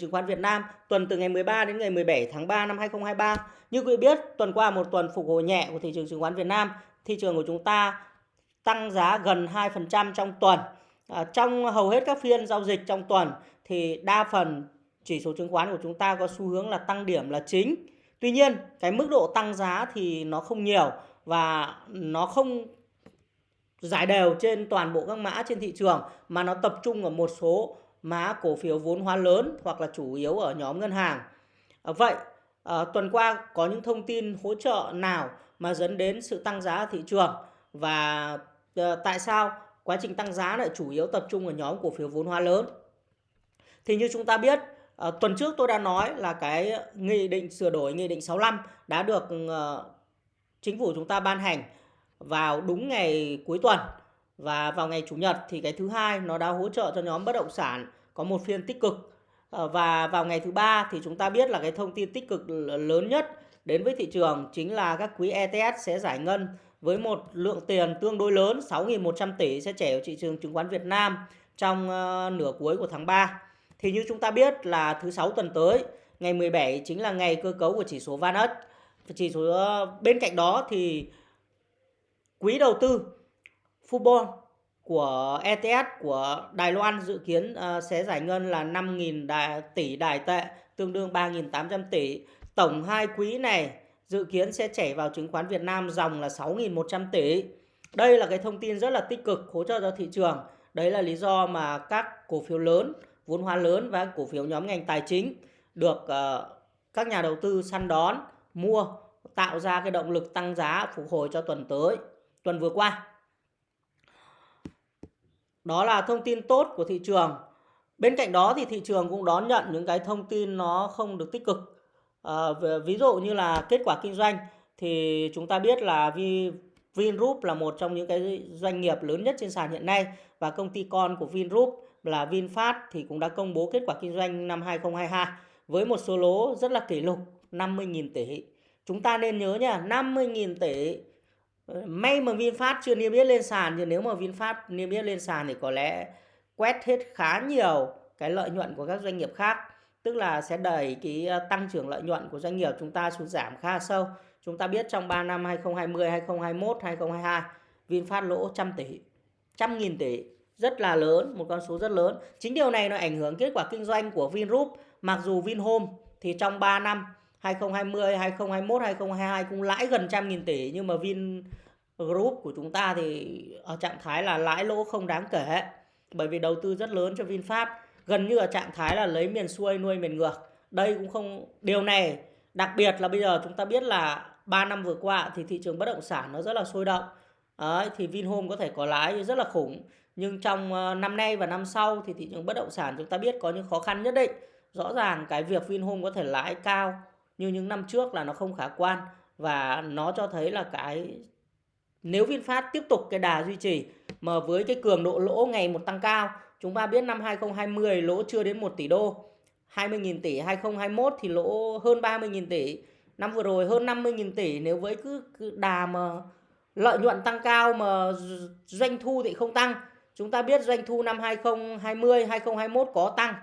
chứng khoán Việt Nam tuần từ ngày 13 đến ngày 17 tháng 3 năm 2023. Như quý vị biết, tuần qua một tuần phục hồi nhẹ của thị trường chứng khoán Việt Nam, thị trường của chúng ta tăng giá gần 2% trong tuần. À, trong hầu hết các phiên giao dịch trong tuần thì đa phần chỉ số chứng khoán của chúng ta có xu hướng là tăng điểm là chính. Tuy nhiên, cái mức độ tăng giá thì nó không nhiều và nó không giải đều trên toàn bộ các mã trên thị trường mà nó tập trung ở một số mã cổ phiếu vốn hóa lớn hoặc là chủ yếu ở nhóm ngân hàng. À, vậy à, tuần qua có những thông tin hỗ trợ nào mà dẫn đến sự tăng giá thị trường và à, tại sao quá trình tăng giá lại chủ yếu tập trung ở nhóm cổ phiếu vốn hóa lớn? Thì như chúng ta biết à, tuần trước tôi đã nói là cái nghị định sửa đổi nghị định 65 đã được à, chính phủ chúng ta ban hành vào đúng ngày cuối tuần và vào ngày chủ nhật thì cái thứ hai nó đã hỗ trợ cho nhóm bất động sản có một phiên tích cực ờ, và vào ngày thứ ba thì chúng ta biết là cái thông tin tích cực lớn nhất đến với thị trường chính là các quỹ ETS sẽ giải ngân với một lượng tiền tương đối lớn 6.100 tỷ sẽ chảy vào thị trường chứng khoán Việt Nam trong ờ, nửa cuối của tháng 3. Thì như chúng ta biết là thứ sáu tuần tới, ngày 17 chính là ngày cơ cấu của chỉ số VanEck. Chỉ số ờ, bên cạnh đó thì quỹ đầu tư Fubon của ETS của Đài Loan dự kiến ờ, sẽ giải ngân là 5.000 đài, tỷ đài tệ, tương đương 3.800 tỷ. Tổng hai quý này dự kiến sẽ chảy vào chứng khoán Việt Nam dòng là 6.100 tỷ. Đây là cái thông tin rất là tích cực hỗ trợ cho thị trường. Đấy là lý do mà các cổ phiếu lớn, vốn hóa lớn và cổ phiếu nhóm ngành tài chính được uh, các nhà đầu tư săn đón, mua, tạo ra cái động lực tăng giá phục hồi cho tuần tới, tuần vừa qua. Đó là thông tin tốt của thị trường. Bên cạnh đó thì thị trường cũng đón nhận những cái thông tin nó không được tích cực. À, ví dụ như là kết quả kinh doanh thì chúng ta biết là Vingroup là một trong những cái doanh nghiệp lớn nhất trên sàn hiện nay và công ty con của Vingroup là VinFast thì cũng đã công bố kết quả kinh doanh năm 2022 với một số lỗ rất là kỷ lục 50.000 tỷ. Chúng ta nên nhớ nha, 50.000 tỷ May mà VinFast chưa niêm yết lên sàn thì nếu mà VinFast niêm yết lên sàn thì có lẽ quét hết khá nhiều cái lợi nhuận của các doanh nghiệp khác. Tức là sẽ đẩy cái ờ, tăng trưởng lợi nhuận của doanh nghiệp chúng ta xuống giảm khá sâu. Chúng ta biết trong 3 năm 2020, 2021, 2022 VinFast lỗ trăm tỷ, trăm nghìn tỷ rất là lớn, một con số rất lớn. Chính điều này nó ảnh hưởng kết quả kinh doanh của Vingroup. Mặc dù Vinhome thì trong 3 năm 2020, 2021, 2022 cũng lãi gần trăm nghìn tỷ nhưng mà vin group của chúng ta thì ở trạng thái là lãi lỗ không đáng kể. Bởi vì đầu tư rất lớn cho VinFast gần như ở trạng thái là lấy miền xuôi nuôi miền ngược. Đây cũng không điều này đặc biệt là bây giờ chúng ta biết là 3 năm vừa qua thì thị trường bất động sản nó rất là sôi động. Đấy, thì Vinhome có thể có lãi rất là khủng nhưng trong ờ, năm nay và năm sau thì thị trường bất động sản chúng ta biết có những khó khăn nhất định. Rõ ràng cái việc Vinhome có thể lãi cao như những năm trước là nó không khả quan và nó cho thấy là cái nếu VinFast tiếp tục cái đà duy trì mà với cái cường độ lỗ ngày một tăng cao chúng ta biết năm 2020 lỗ chưa đến 1 tỷ đô 20.000 tỷ 2021 thì lỗ hơn 30.000 tỷ năm vừa rồi hơn 50.000 tỷ. Nếu với cứ, cứ đà mà lợi nhuận tăng cao mà doanh thu thì không tăng. Chúng ta biết doanh thu năm 2020 2021 có tăng.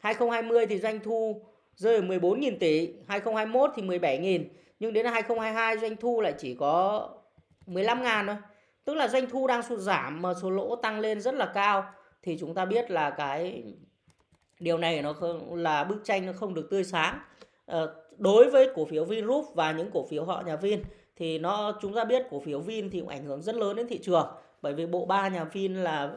2020 thì doanh thu rơi ở 14.000 tỷ, 2021 thì 17.000, nhưng đến 2022 doanh thu lại chỉ có 15.000 thôi. Tức là doanh thu đang sụt giảm mà số lỗ tăng lên rất là cao thì chúng ta biết là cái điều này nó không, là bức tranh nó không được tươi sáng. À, đối với cổ phiếu Vingroup và những cổ phiếu họ nhà Vin thì nó chúng ta biết cổ phiếu Vin thì cũng ảnh hưởng rất lớn đến thị trường bởi vì bộ ba nhà Vin là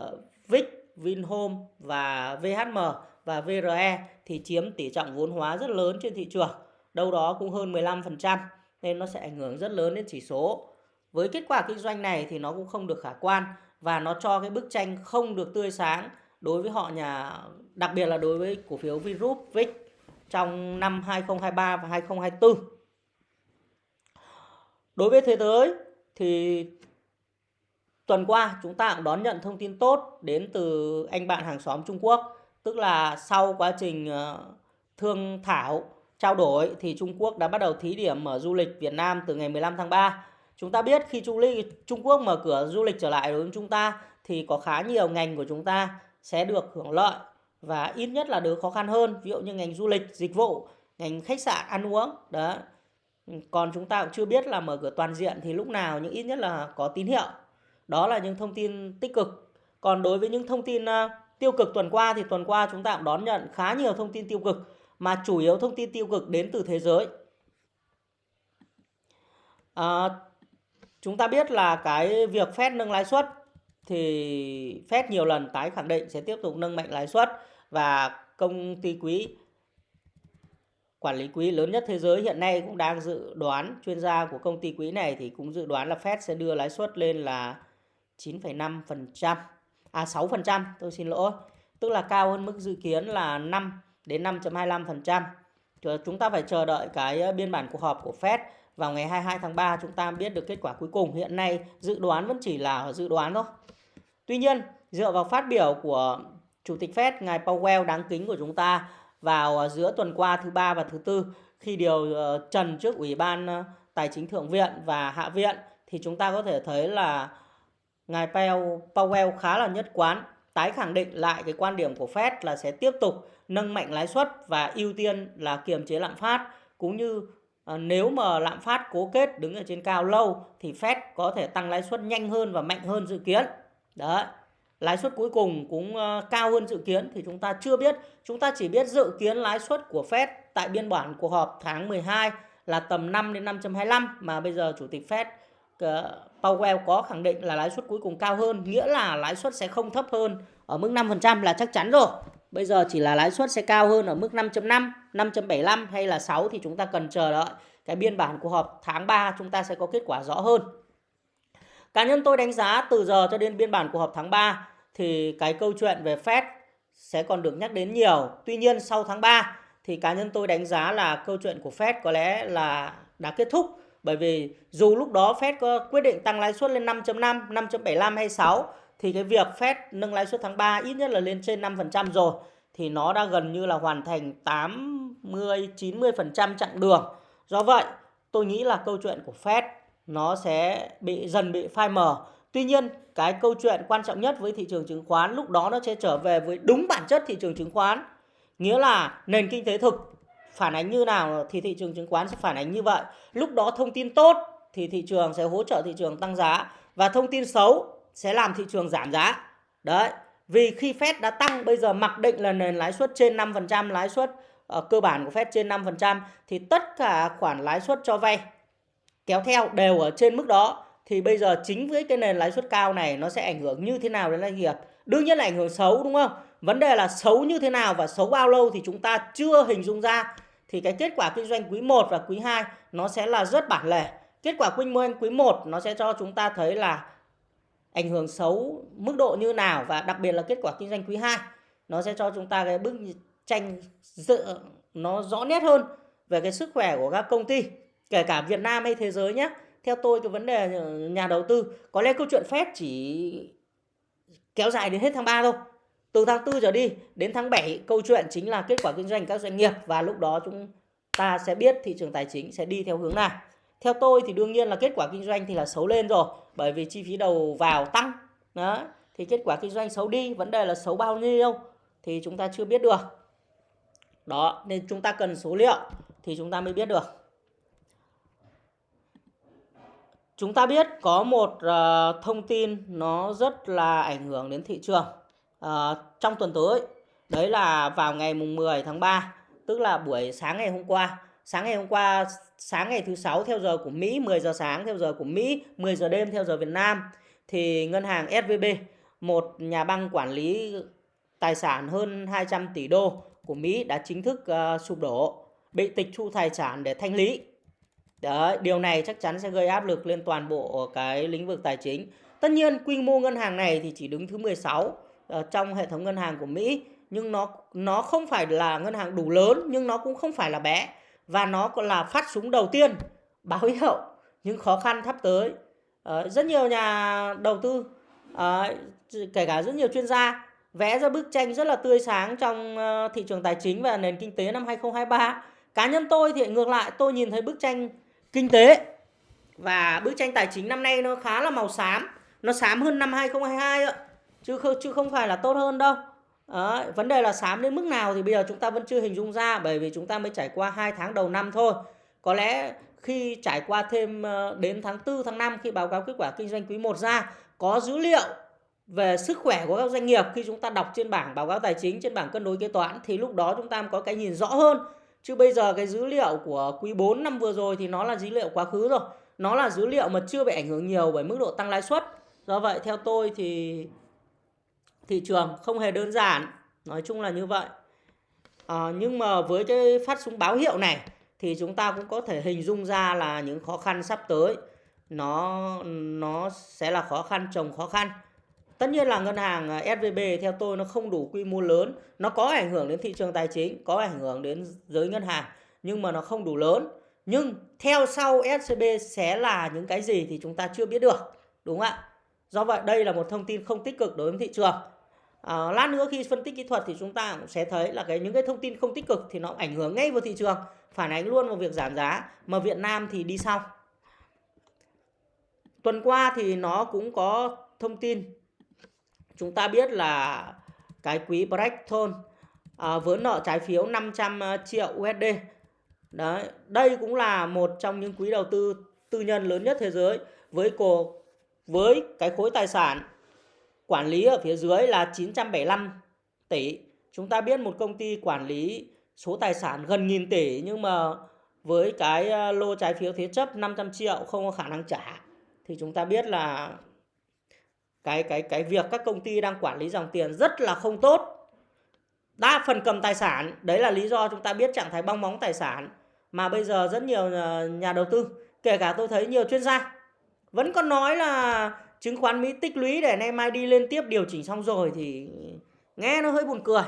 uh, Vic, Vinhome và VHM và VRE thì chiếm tỷ trọng vốn hóa rất lớn trên thị trường, đâu đó cũng hơn 15% nên nó sẽ ảnh hưởng rất lớn đến chỉ số. Với kết quả kinh doanh này thì nó cũng không được khả quan và nó cho cái bức tranh không được tươi sáng đối với họ nhà đặc biệt là đối với cổ phiếu Vingroup VIX trong năm 2023 và 2024. Đối với thế giới thì tuần qua chúng ta cũng đón nhận thông tin tốt đến từ anh bạn hàng xóm Trung Quốc tức là sau quá trình ờ, thương thảo trao đổi thì Trung Quốc đã bắt đầu thí điểm mở du lịch Việt Nam từ ngày 15 tháng 3. Chúng ta biết khi Trung, Trung Quốc mở cửa du lịch trở lại đối với chúng ta thì có khá nhiều ngành của chúng ta sẽ được hưởng lợi. và ít nhất là đỡ khó khăn hơn ví dụ như ngành du lịch dịch vụ ngành khách sạn ăn uống đó còn chúng ta cũng chưa biết là mở cửa toàn diện thì lúc nào nhưng ít nhất là có tín hiệu đó là những thông tin tích cực còn đối với những thông tin uh, tiêu cực tuần qua thì tuần qua chúng ta cũng đón nhận khá nhiều thông tin tiêu cực mà chủ yếu thông tin tiêu cực đến từ thế giới. À, chúng ta biết là cái việc Fed nâng lãi suất thì Fed nhiều lần tái khẳng định sẽ tiếp tục nâng mạnh lãi suất và công ty quý quản lý quỹ lớn nhất thế giới hiện nay cũng đang dự đoán chuyên gia của công ty quỹ này thì cũng dự đoán là Fed sẽ đưa lãi suất lên là 9,5% à 6% tôi xin lỗi. Tức là cao hơn mức dự kiến là 5 đến 5.25% chúng ta phải chờ đợi cái ờ, biên bản cuộc họp của Fed vào ngày 22 tháng 3 chúng ta biết được kết quả cuối cùng. Hiện nay dự đoán vẫn chỉ là dự đoán thôi. Tuy nhiên, dựa vào phát biểu của Chủ tịch Fed, ngài Powell đáng kính của chúng ta vào ờ, giữa tuần qua thứ ba và thứ tư, khi điều ờ, trần trước Ủy ban Tài chính Thượng viện và Hạ viện, thì chúng ta có thể thấy là ngài Powell khá là nhất quán tái khẳng định lại cái quan điểm của Fed là sẽ tiếp tục nâng mạnh lãi suất và ưu tiên là kiềm chế lạm phát cũng như ờ, nếu mà lạm phát cố kết đứng ở trên cao lâu thì Fed có thể tăng lãi suất nhanh hơn và mạnh hơn dự kiến. Đấy lãi suất cuối cùng cũng ờ, cao hơn dự kiến thì chúng ta chưa biết. Chúng ta chỉ biết dự kiến lãi suất của Fed tại biên bản cuộc họp tháng 12 là tầm 5 đến 5.25 mà bây giờ chủ tịch Fed Powell có khẳng định là lãi suất cuối cùng cao hơn, nghĩa là lãi suất sẽ không thấp hơn ở mức 5% là chắc chắn rồi. Bây giờ chỉ là lãi suất sẽ cao hơn ở mức 5.5, 5.75 hay là 6 thì chúng ta cần chờ đợi cái biên bản cuộc họp tháng 3 chúng ta sẽ có kết quả rõ hơn. Cá nhân tôi đánh giá từ giờ cho đến biên bản cuộc họp tháng 3 thì cái câu chuyện về Fed sẽ còn được nhắc đến nhiều. Tuy nhiên sau tháng 3 thì cá nhân tôi đánh giá là câu chuyện của Fed có lẽ là đã kết thúc. Bởi vì dù lúc đó Fed có quyết định tăng lãi suất lên 5.5, 5.75 hay 6 thì cái việc Fed nâng lãi suất tháng 3 ít nhất là lên trên 5% rồi thì nó đã gần như là hoàn thành 80 90% chặng đường. Do vậy, tôi nghĩ là câu chuyện của Fed nó sẽ bị dần bị phai mờ. Tuy nhiên, cái câu chuyện quan trọng nhất với thị trường chứng khoán lúc đó nó sẽ trở về với đúng bản chất thị trường chứng khoán. Nghĩa là nền kinh tế thực phản ánh như nào thì thị trường chứng khoán sẽ phản ánh như vậy. Lúc đó thông tin tốt thì thị trường sẽ hỗ trợ thị trường tăng giá và thông tin xấu sẽ làm thị trường giảm giá. Đấy. Vì khi Fed đã tăng bây giờ mặc định là nền lãi suất trên 5%, lãi suất uh, cơ bản của Fed trên 5% thì tất cả khoản lãi suất cho vay kéo theo đều ở trên mức đó thì bây giờ chính với cái nền lãi suất cao này nó sẽ ảnh hưởng như thế nào đến doanh nghiệp đương nhiên là ảnh hưởng xấu đúng không vấn đề là xấu như thế nào và xấu bao lâu thì chúng ta chưa hình dung ra thì cái kết quả kinh doanh quý 1 và quý 2 nó sẽ là rất bản lề. Kết quả kinh doanh quý 1 nó sẽ cho chúng ta thấy là ảnh hưởng xấu mức độ như nào và đặc biệt là kết quả kinh doanh quý 2 nó sẽ cho chúng ta cái bức tranh dự, nó rõ nét hơn về cái sức khỏe của các công ty, kể cả Việt Nam hay thế giới nhé theo tôi, cái vấn đề nhà đầu tư, có lẽ câu chuyện phép chỉ kéo dài đến hết tháng 3 thôi từ tháng 4 trở đi đến tháng 7 câu chuyện chính là kết quả kinh doanh các doanh nghiệp và lúc đó chúng ta sẽ biết thị trường tài chính sẽ đi theo hướng nào. Theo tôi thì đương nhiên là kết quả kinh doanh thì là xấu lên rồi bởi vì chi phí đầu vào tăng. Đó thì kết quả kinh doanh xấu đi vấn đề là xấu bao nhiêu thì chúng ta chưa biết được. Đó nên chúng ta cần số liệu thì chúng ta mới biết được. Chúng ta biết có một uh, thông tin nó rất là ảnh hưởng đến thị trường uh, trong tuần tới. Đấy là vào ngày mùng 10 tháng 3, tức là buổi sáng ngày hôm qua. Sáng ngày hôm qua, sáng ngày thứ sáu theo giờ của Mỹ, 10 giờ sáng theo giờ của Mỹ, 10 giờ đêm theo giờ Việt Nam thì ngân hàng SVB, một nhà băng quản lý tài sản hơn 200 tỷ đô của Mỹ đã chính thức uh, sụp đổ, bị tịch thu tài sản để thanh lý. Đấy, điều này chắc chắn sẽ gây áp lực lên toàn bộ cái lĩnh vực tài chính. Tất nhiên quy mô ngân hàng này thì chỉ đứng thứ 16 sáu trong hệ thống ngân hàng của Mỹ nhưng nó nó không phải là ngân hàng đủ lớn nhưng nó cũng không phải là bé và nó còn là phát súng đầu tiên báo hiệu những khó khăn sắp tới. Uh, rất nhiều nhà đầu tư uh, kể cả rất nhiều chuyên gia vẽ ra bức tranh rất là tươi sáng trong uh, thị trường tài chính và nền kinh tế năm 2023. Cá nhân tôi thì ngược lại tôi nhìn thấy bức tranh kinh tế và bức tranh tài chính năm nay nó khá là màu xám nó xám hơn năm 2022 ạ chứ không chứ không phải là tốt hơn đâu. Đấy, vấn đề là sám đến mức nào thì bây giờ chúng ta vẫn chưa hình dung ra bởi vì chúng ta mới trải qua hai tháng đầu năm thôi. Có lẽ khi trải qua thêm ờ, đến tháng 4, tháng 5 khi báo cáo kết quả kinh doanh quý 1 ra có dữ liệu về sức khỏe của các doanh nghiệp khi chúng ta đọc trên bảng báo cáo tài chính trên bảng cân đối kế toán thì lúc đó chúng ta có cái nhìn rõ hơn. Chứ bây giờ cái dữ liệu của quý 4 năm vừa rồi thì nó là dữ liệu quá khứ rồi. Nó là dữ liệu mà chưa bị ảnh hưởng nhiều bởi mức độ tăng lãi suất. Do vậy theo tôi thì thị trường không hề đơn giản. Nói chung là như vậy. À, nhưng mà với cái phát súng báo hiệu này thì chúng ta cũng có thể hình dung ra là những khó khăn sắp tới. Nó nó sẽ là khó khăn chồng khó khăn. Tất nhiên là ngân hàng ờ, SVB theo tôi nó không đủ quy mô lớn. Nó có ảnh hưởng đến thị trường tài chính có ảnh hưởng đến giới ngân hàng nhưng mà nó không đủ lớn. Nhưng theo sau SCB sẽ là những cái gì thì chúng ta chưa biết được đúng không ạ? Do vậy đây là một thông tin không tích cực đối với thị trường à, lát nữa khi phân tích kỹ thuật thì chúng ta cũng sẽ thấy là cái những cái thông tin không tích cực thì nó ảnh hưởng ngay vào thị trường phản ánh luôn vào việc giảm giá mà Việt Nam thì đi sau. Tuần qua thì nó cũng có thông tin. Chúng ta biết là cái quý Blackstone à, ờ, vỡ nợ trái phiếu 500 ờ, triệu USD đấy đây cũng là một trong những quỹ đầu tư tư nhân lớn nhất thế giới với cổ với cái khối tài sản quản lý ở phía dưới là 975 tỷ. Chúng ta biết một công ty quản lý số tài sản gần nghìn tỷ nhưng mà với cái ờ, lô trái phiếu thế chấp 500 triệu không có khả năng trả thì chúng ta biết là cái cái cái việc các công ty đang quản lý dòng tiền rất là không tốt. Đa phần cầm tài sản, đấy là lý do chúng ta biết trạng thái bong bóng tài sản mà bây giờ rất nhiều ờ, nhà đầu tư, kể cả tôi thấy nhiều chuyên gia vẫn còn nói là chứng khoán Mỹ tích lũy để nay mai đi lên tiếp điều chỉnh xong rồi thì nghe nó hơi buồn cười.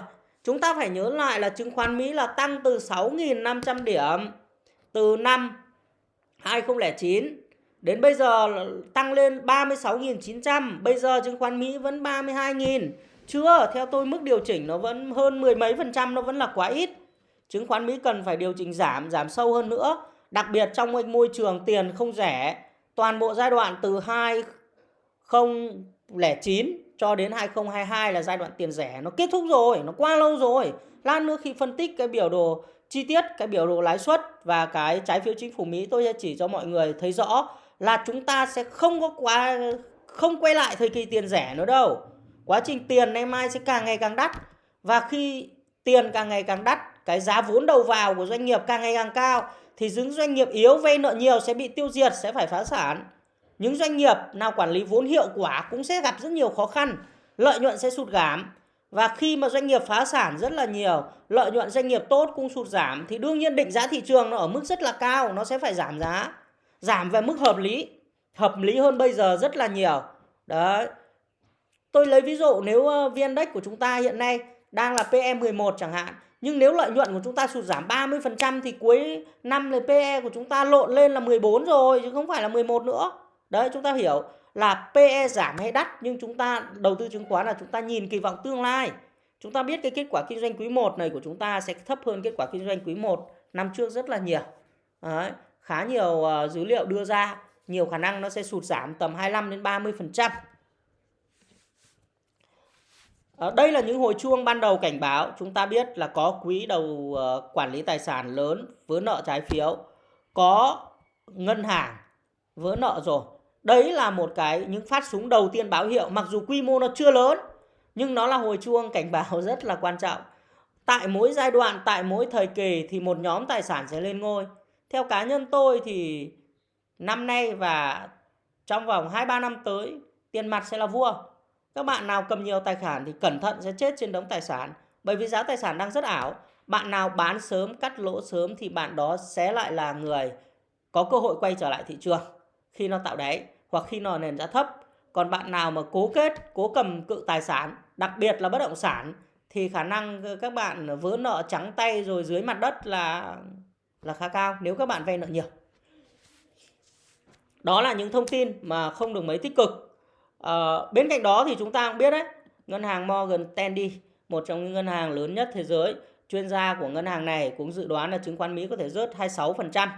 Chúng ta phải nhớ lại là chứng khoán Mỹ là tăng từ 6.500 điểm từ năm 2009 đến bây giờ tăng lên 36.900. Bây giờ chứng khoán Mỹ vẫn 32.000. Chưa, theo tôi mức điều chỉnh nó vẫn hơn mười mấy phần trăm, nó vẫn là quá ít. Chứng khoán Mỹ cần phải điều chỉnh giảm, giảm sâu hơn nữa. Đặc biệt trong môi trường tiền không rẻ. Toàn bộ giai đoạn từ 2 2009 cho đến 2022 là giai đoạn tiền rẻ nó kết thúc rồi, nó qua lâu rồi. Lát nữa khi phân tích cái biểu đồ chi tiết, cái biểu đồ lãi suất và cái trái phiếu chính phủ Mỹ tôi sẽ chỉ cho mọi người thấy rõ là chúng ta sẽ không có quá không quay lại thời kỳ tiền rẻ nữa đâu. Quá trình tiền nay mai sẽ càng ngày càng đắt và khi tiền càng ngày càng đắt, cái giá vốn đầu vào của doanh nghiệp càng ngày càng cao thì những doanh nghiệp yếu vay nợ nhiều sẽ bị tiêu diệt, sẽ phải phá sản những doanh nghiệp nào quản lý vốn hiệu quả cũng sẽ gặp rất nhiều khó khăn, lợi nhuận sẽ sụt giảm. Và khi mà doanh nghiệp phá sản rất là nhiều, lợi nhuận doanh nghiệp tốt cũng sụt giảm thì đương nhiên định giá thị trường nó ở mức rất là cao, nó sẽ phải giảm giá. Giảm về mức hợp lý, hợp lý hơn bây giờ rất là nhiều. Đấy. Tôi lấy ví dụ nếu ờ, VN Index của chúng ta hiện nay đang là PE 11 chẳng hạn, nhưng nếu lợi nhuận của chúng ta sụt giảm 30% thì cuối năm là PE của chúng ta lộn lên là 14 rồi chứ không phải là 11 nữa. Đấy chúng ta hiểu là PE giảm hay đắt nhưng chúng ta đầu tư chứng khoán là chúng ta nhìn kỳ vọng tương lai. Chúng ta biết cái kết quả kinh doanh quý 1 này của chúng ta sẽ thấp hơn kết quả kinh doanh quý 1 năm trước rất là nhiều. Đấy, khá nhiều uh, dữ liệu đưa ra, nhiều khả năng nó sẽ sụt giảm tầm 25 đến 30%. ở ờ, đây là những hồi chuông ban đầu cảnh báo chúng ta biết là có quỹ đầu uh, quản lý tài sản lớn vỡ nợ trái phiếu, có ngân hàng vỡ nợ rồi Đấy là một cái những phát súng đầu tiên báo hiệu mặc dù quy mô nó chưa lớn nhưng nó là hồi chuông cảnh báo rất là quan trọng. Tại mỗi giai đoạn, tại mỗi thời kỳ thì một nhóm tài sản sẽ lên ngôi. Theo cá nhân tôi thì năm nay và trong vòng 2-3 năm tới tiền mặt sẽ là vua. Các bạn nào cầm nhiều tài sản thì cẩn thận sẽ chết trên đống tài sản. Bởi vì giá tài sản đang rất ảo. Bạn nào bán sớm, cắt lỗ sớm thì bạn đó sẽ lại là người có cơ hội quay trở lại thị trường khi nó tạo đáy hoặc khi nó nền giá thấp. Còn bạn nào mà cố kết, cố cầm cự tài sản, đặc biệt là bất động sản thì khả năng các bạn vỡ nợ trắng tay rồi dưới mặt đất là là khá cao nếu các bạn vay nợ nhiều. Đó là những thông tin mà không được mấy tích cực. À, bên cạnh đó thì chúng ta cũng biết đấy, ngân hàng Morgan Stanley, một trong những ngân hàng lớn nhất thế giới, chuyên gia của ngân hàng này cũng dự đoán là chứng khoán Mỹ có thể rớt 26%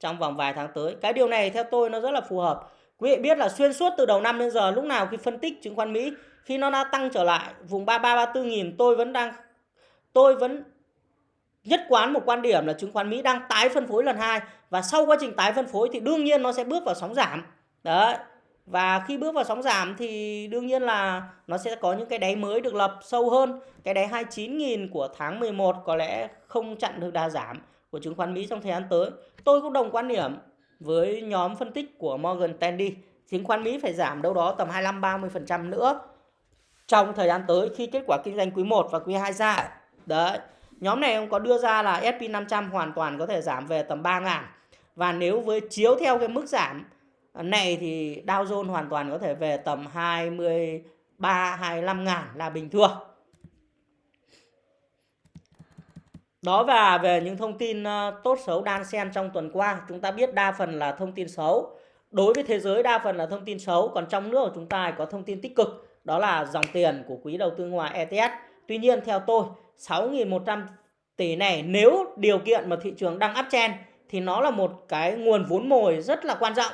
trong vòng vài tháng tới. Cái điều này theo tôi nó rất là phù hợp. Quý vị biết là xuyên suốt từ đầu năm đến giờ, lúc nào khi phân tích chứng khoán Mỹ, khi nó đã tăng trở lại vùng 33 34 nghìn, tôi vẫn đang, tôi vẫn nhất quán một quan điểm là chứng khoán Mỹ đang tái phân phối lần hai và sau quá trình tái phân phối thì đương nhiên nó sẽ bước vào sóng giảm. Đấy. Và khi bước vào sóng giảm thì đương nhiên là nó sẽ có những cái đáy mới được lập sâu hơn. Cái đáy 29.000 của tháng 11 có lẽ không chặn được đà giảm của chứng khoán Mỹ trong thời gian tới. Tôi cũng đồng quan điểm với nhóm phân tích của Morgan Stanley. Chứng khoán Mỹ phải giảm đâu đó tầm 25-30% nữa trong thời gian tới khi kết quả kinh doanh quý 1 và quý 2 ra. Đấy. Nhóm này ông có đưa ra là S&P 500 hoàn toàn có thể giảm về tầm 3 ngàn. Và nếu với chiếu theo cái mức giảm này thì Dow Jones hoàn toàn có thể về tầm 23 25 ngàn là bình thường. Đó và về những thông tin ờ, tốt xấu đan xen trong tuần qua, chúng ta biết đa phần là thông tin xấu. Đối với thế giới đa phần là thông tin xấu, còn trong nước của chúng ta có thông tin tích cực, đó là dòng tiền của quỹ đầu tư ngoài ETS. Tuy nhiên theo tôi, 6.100 tỷ này nếu điều kiện mà thị trường đang uptrend thì nó là một cái nguồn vốn mồi rất là quan trọng.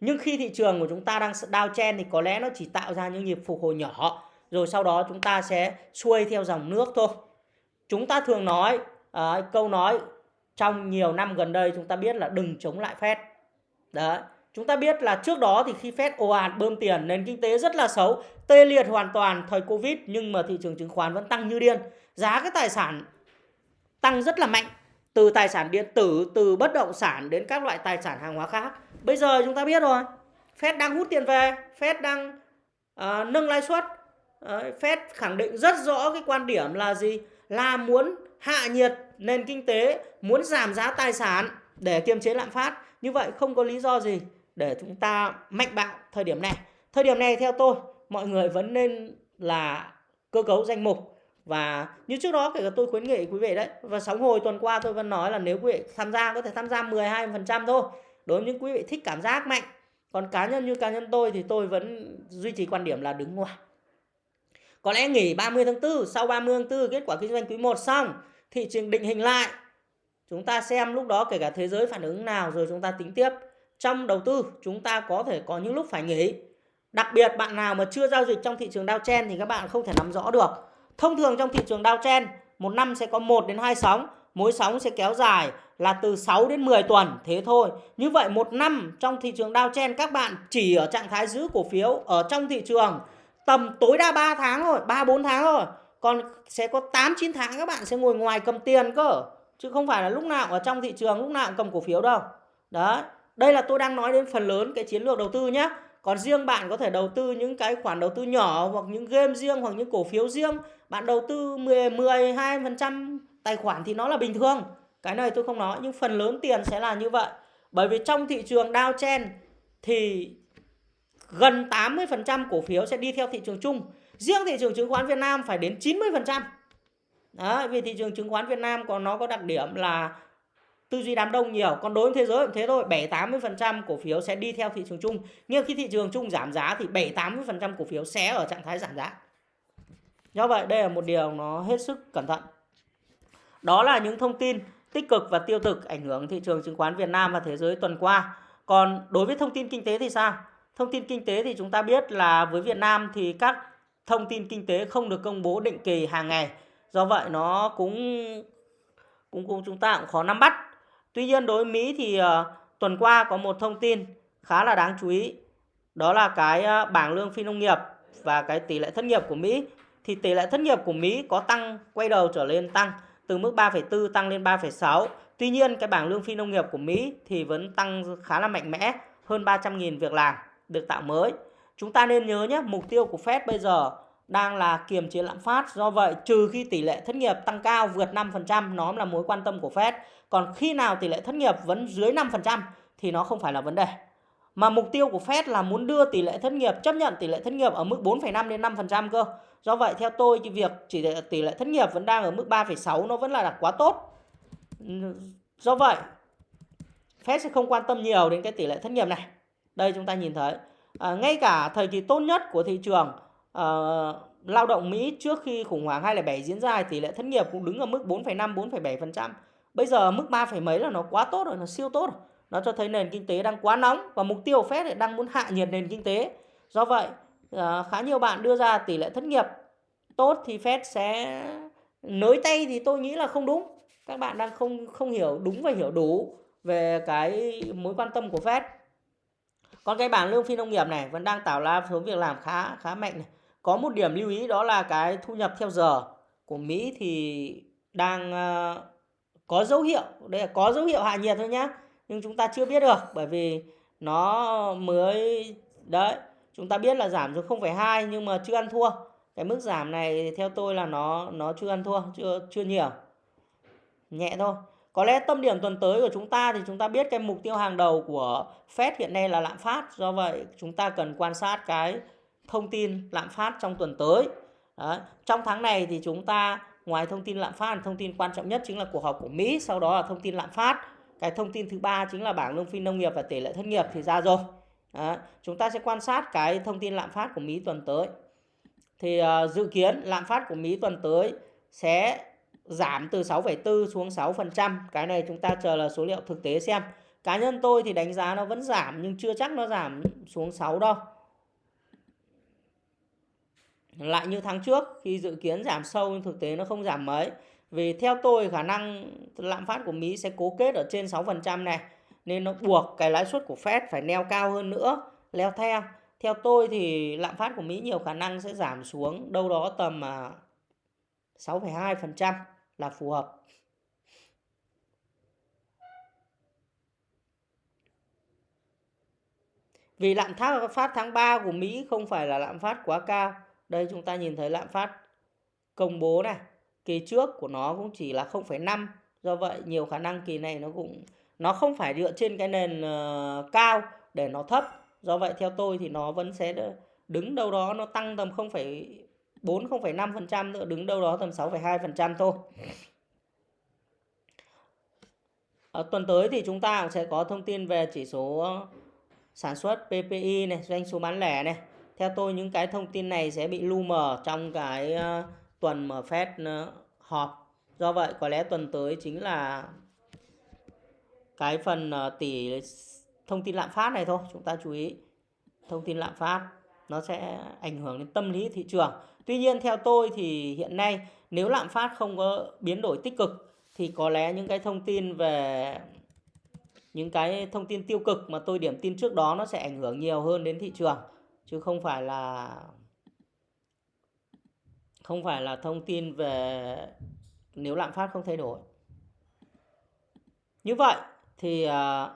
Nhưng khi thị trường của chúng ta đang downtrend thì có lẽ nó chỉ tạo ra những nhịp phục hồi nhỏ rồi sau đó chúng ta sẽ xuôi theo dòng nước thôi. Chúng ta thường nói à, câu nói trong nhiều năm gần đây chúng ta biết là đừng chống lại Fed. Đấy. Chúng ta biết là trước đó thì khi Fed ồ ạt bơm tiền nền kinh tế rất là xấu, tê liệt hoàn toàn thời Covid nhưng mà thị trường chứng khoán vẫn tăng như điên. Giá cái tài sản tăng rất là mạnh từ tài sản điện tử, từ bất động sản đến các loại tài sản hàng hóa khác. Bây giờ chúng ta biết rồi, Fed đang hút tiền về, Fed đang uh, nâng lãi suất. Uh, Fed khẳng định rất rõ cái quan điểm là gì? Là muốn hạ nhiệt nền kinh tế, muốn giảm giá tài sản để kiềm chế lạm phát. Như vậy không có lý do gì để chúng ta mạnh bạo thời điểm này. Thời điểm này theo tôi, mọi người vẫn nên là cơ cấu danh mục và như trước đó kể cả tôi khuyến nghị quý vị đấy và sóng hồi tuần qua tôi vẫn nói là nếu quý vị tham gia có thể tham gia 12% thôi đối với những quý vị thích cảm giác mạnh còn cá nhân như cá nhân tôi thì tôi vẫn duy trì quan điểm là đứng ngoài có lẽ nghỉ 30 tháng 4 sau 30 tháng 4 kết quả kinh doanh quý 1 xong thị trường định hình lại. Chúng ta xem lúc đó kể cả thế giới phản ứng nào rồi chúng ta tính tiếp. Trong đầu tư, chúng ta có thể có những lúc phải nghỉ. Đặc biệt bạn nào mà chưa giao dịch trong thị trường downtrend thì các bạn không thể nắm rõ được. Thông thường trong thị trường downtrend, một năm sẽ có 1 đến 2 sóng, mỗi sóng sẽ kéo dài là từ 6 đến 10 tuần, thế thôi. Như vậy một năm trong thị trường downtrend, các bạn chỉ ở trạng thái giữ cổ phiếu ở trong thị trường tầm tối đa 3 tháng thôi 3 4 tháng thôi còn sẽ có 8 9 tháng các bạn sẽ ngồi ngoài cầm tiền cơ. Chứ không phải là lúc nào ở trong thị trường, lúc nào cũng cầm cổ phiếu đâu. Đó đây là tôi đang nói đến phần lớn cái chiến lược đầu tư nhé còn riêng bạn có thể đầu tư những cái khoản đầu tư nhỏ hoặc những game riêng hoặc những cổ phiếu riêng. Bạn đầu tư 10 12% tài khoản thì nó là bình thường. Cái này tôi không nói, nhưng phần lớn tiền sẽ là như vậy. Bởi vì trong thị trường downtrend thì gần 80% cổ phiếu sẽ đi theo thị trường chung riêng thị trường chứng khoán Việt Nam phải đến 90% đó vì thị trường chứng khoán Việt Nam còn nó có đặc điểm là tư duy đám đông nhiều. Còn đối với thế giới cũng thế thôi 7 80% cổ phiếu sẽ đi theo thị trường chung. Nhưng khi thị trường chung giảm giá thì 7 80% cổ phiếu sẽ ở trạng thái giảm giá. Do vậy, đây là một điều nó hết sức cẩn thận. Đó là những thông tin tích cực và tiêu cực ảnh hưởng thị trường chứng khoán Việt Nam và thế giới tuần qua. Còn đối với thông tin kinh tế thì sao? Thông tin kinh tế thì chúng ta biết là với Việt Nam thì các thông tin kinh tế không được công bố định kỳ hàng ngày. Do vậy nó cũng cũng, cũng chúng ta cũng khó nắm bắt. Tuy nhiên đối với Mỹ thì uh, tuần qua có một thông tin khá là đáng chú ý. Đó là cái uh, bảng lương phi nông nghiệp và cái tỷ lệ thất nghiệp của Mỹ. Thì tỷ lệ thất nghiệp của Mỹ có tăng quay đầu trở lên tăng từ mức 3,4 tăng lên 3,6 tuy nhiên cái bảng lương phi nông nghiệp của Mỹ thì vẫn tăng khá là mạnh mẽ hơn 300.000 việc làm được tạo mới chúng ta nên nhớ nhé mục tiêu của Fed bây giờ đang là kiềm chế lạm phát. Do vậy, trừ khi tỷ lệ thất nghiệp tăng cao vượt 5%, nó là mối quan tâm của Fed. Còn khi nào tỷ lệ thất nghiệp vẫn dưới 5% thì nó không phải là vấn đề. Mà mục tiêu của Fed là muốn đưa tỷ lệ thất nghiệp, chấp nhận tỷ lệ thất nghiệp ở mức 4,5 đến 5% cơ. Do vậy, theo tôi, cái việc chỉ tỷ lệ thất nghiệp vẫn đang ở mức 3,6 nó vẫn là quá tốt. Do vậy, Fed sẽ không quan tâm nhiều đến cái tỷ lệ thất nghiệp này. Đây chúng ta nhìn thấy. À, ngay cả thời kỳ tốt nhất của thị trường à, lao động Mỹ trước khi khủng hoảng 2007 diễn ra tỷ lệ thất nghiệp cũng đứng ở mức 4,5 4,7%. Bây giờ mức 3, mấy là nó quá tốt rồi, nó siêu tốt rồi. nó cho thấy nền kinh tế đang quá nóng và mục tiêu Fed lại đang muốn hạ nhiệt nền kinh tế. Do vậy, à, khá nhiều bạn đưa ra tỷ lệ thất nghiệp tốt thì Fed sẽ nới tay thì tôi nghĩ là không đúng. Các bạn đang không không hiểu đúng và hiểu đủ về cái mối quan tâm của Fed. Còn cái bảng lương phi nông nghiệp này vẫn đang tạo ra số việc làm khá khá mạnh này. Có một điểm lưu ý đó là cái thu nhập theo giờ của Mỹ thì đang uh, có dấu hiệu, đây là có dấu hiệu hạ nhiệt thôi nhá. Nhưng chúng ta chưa biết được bởi vì nó mới đấy, chúng ta biết là giảm xuống 0,2 nhưng mà chưa ăn thua. Cái mức giảm này theo tôi là nó nó chưa ăn thua, chưa chưa nhiều. Nhẹ thôi. Có lẽ tâm điểm tuần tới của chúng ta thì chúng ta biết cái mục tiêu hàng đầu của Fed hiện nay là lạm phát. Do vậy chúng ta cần quan sát cái thông tin lạm phát trong tuần tới. Đấy. Trong tháng này thì chúng ta ngoài thông tin lạm phát, thông tin quan trọng nhất chính là cuộc họp của Mỹ, sau đó là thông tin lạm phát. Cái thông tin thứ ba chính là bảng lương phi nông nghiệp và tỷ lệ thất nghiệp thì ra rồi. Đấy. Chúng ta sẽ quan sát cái thông tin lạm phát của Mỹ tuần tới. Thì uh, dự kiến lạm phát của Mỹ tuần tới sẽ giảm từ 6,4 xuống 6%. Cái này chúng ta chờ là số liệu thực tế xem. Cá nhân tôi thì đánh giá nó vẫn giảm nhưng chưa chắc nó giảm xuống 6 đâu. Lại như tháng trước khi dự kiến giảm sâu nhưng thực tế nó không giảm mấy. Vì theo tôi khả năng lạm phát của Mỹ sẽ cố kết ở trên 6% này. Nên nó buộc cái lãi suất của Fed phải neo cao hơn nữa, leo theo. Theo tôi thì lạm phát của Mỹ nhiều khả năng sẽ giảm xuống đâu đó tầm à, 6,2% là phù hợp. Vì lạm phát tháng 3 của Mỹ không phải là lạm phát quá cao. Đây chúng ta nhìn thấy lạm phát công bố này. Kỳ trước của nó cũng chỉ là 0,5. Do vậy nhiều khả năng kỳ này nó cũng nó không phải dựa trên cái nền uh, cao để nó thấp. Do vậy theo tôi thì nó vẫn sẽ đứng đâu đó nó tăng tầm 0,4 0,5% nữa đứng đâu đó tầm 6,2% thôi. Ở tuần tới thì chúng ta cũng sẽ có thông tin về chỉ số sản xuất PPI này, doanh số bán lẻ này. Theo tôi những cái thông tin này sẽ bị lu mờ trong cái ờ, tuần mà Fed ờ, họp. Do vậy có lẽ tuần tới chính là cái phần ờ, tỷ thông tin lạm phát này thôi, chúng ta chú ý. Thông tin lạm phát nó sẽ ảnh hưởng đến tâm lý thị trường. Tuy nhiên theo tôi thì hiện nay nếu lạm phát không có biến đổi tích cực thì có lẽ những cái thông tin về, những cái thông tin tiêu cực mà tôi điểm tin trước đó nó sẽ ảnh hưởng nhiều hơn đến thị trường, chứ không phải là, không phải là thông tin về nếu lạm phát không thay đổi. Như vậy thì à,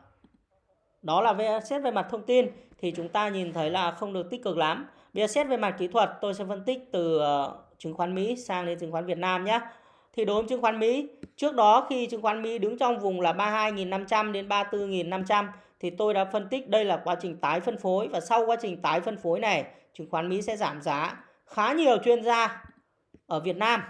đó là về xét về mặt thông tin thì chúng ta nhìn thấy là không được tích cực lắm. Bây giờ xét về mặt kỹ thuật tôi sẽ phân tích từ ờ, chứng khoán Mỹ sang đến chứng khoán Việt Nam nhé. Thì đối với chứng khoán Mỹ, trước đó khi chứng khoán Mỹ đứng trong vùng là 32.500 đến 34.500 thì tôi đã phân tích đây là quá trình tái phân phối và sau quá trình tái phân phối này, chứng khoán Mỹ sẽ giảm giá. Khá nhiều chuyên gia ở Việt Nam